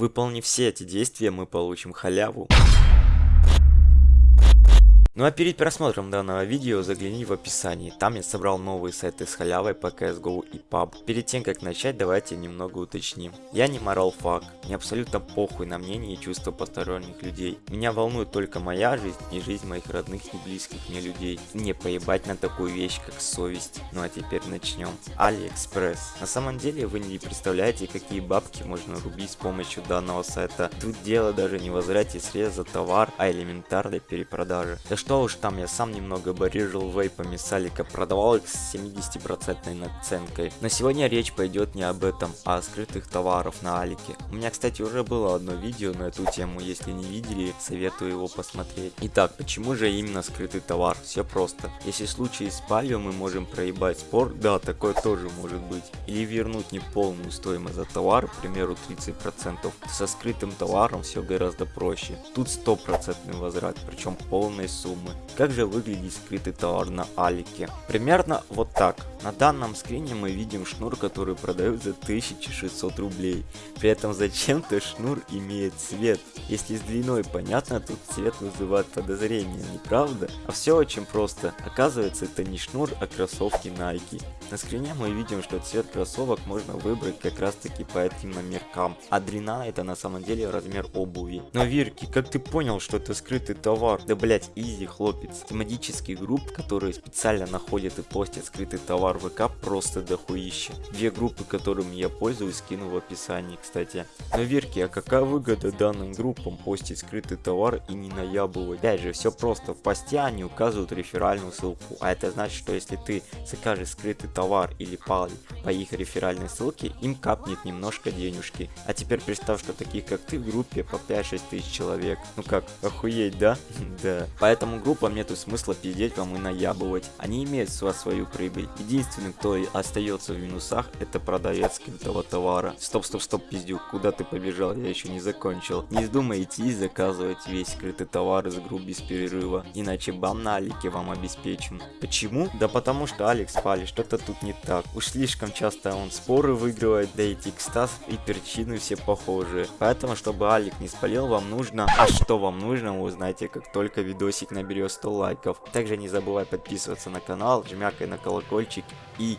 Выполнив все эти действия, мы получим халяву. Ну а перед просмотром данного видео загляни в описание, там я собрал новые сайты с халявой по CSGO и PUB. Перед тем как начать, давайте немного уточним. Я не морал фак, мне абсолютно похуй на мнение и чувства посторонних людей. Меня волнует только моя жизнь и жизнь моих родных и близких мне людей. Не поебать на такую вещь, как совесть. Ну а теперь начнем. Алиэкспресс. На самом деле вы не представляете, какие бабки можно рубить с помощью данного сайта. Тут дело даже не в средств за товар, а элементарной перепродажи. Да что что уж там, я сам немного барижил вейпами с Алика, продавал их с 70% наценкой. Но сегодня речь пойдет не об этом, а о скрытых товаров на Алике. У меня, кстати, уже было одно видео на эту тему, если не видели, советую его посмотреть. Итак, почему же именно скрытый товар? Все просто. Если в случае с палью мы можем проебать спор, да, такое тоже может быть. Или вернуть неполную стоимость за товар, к примеру 30%, то со скрытым товаром все гораздо проще. Тут стопроцентный возврат, причем полной суммы суммы. Как же выглядит скрытый товар на Алике? Примерно вот так. На данном скрине мы видим шнур, который продают за 1600 рублей. При этом зачем-то шнур имеет цвет. Если с длиной понятно, тут цвет вызывает подозрения, не правда? А все очень просто. Оказывается, это не шнур, а кроссовки Nike. На скрине мы видим, что цвет кроссовок можно выбрать как раз таки по этим номеркам. А длина это на самом деле размер обуви. Но Вирки, как ты понял, что это скрытый товар? Да блять, изи хлопец. Тематических групп, которые специально находят и постят скрытый товар в ВК просто дохуище. Две группы, которыми я пользуюсь, скину в описании, кстати. Но верьте, а какая выгода данным группам постить скрытый товар и не наябывать? Опять же, все просто. В посте они указывают реферальную ссылку. А это значит, что если ты закажешь скрытый товар или паль по их реферальной ссылке, им капнет немножко денежки. А теперь представь, что таких как ты в группе по 5-6 тысяч человек. Ну как, охуеть, да? да. Поэтому группам нету смысла пиздеть вам и наябывать. Они имеют свою прибыль. Единственный, кто остается в минусах, это продавец скрытого товара. Стоп, стоп, стоп, пиздюк, куда ты побежал? Я еще не закончил. Не вздумай идти и заказывать весь скрытый товар из групп без перерыва, иначе бан на Алике вам обеспечен. Почему? Да потому что Алекс пали, что-то тут не так. Уж слишком часто он споры выигрывает, да и текстас и причины все похожие. Поэтому, чтобы Алик не спалил, вам нужно... А что вам нужно, вы узнаете, как только видосик наберет 100 лайков. Также не забывай подписываться на канал, жмякай на колокольчик и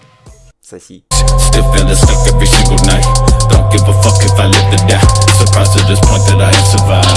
соси. Still feeling stuck every single night Don't give a fuck if I live to die Surprised to this point that I have survived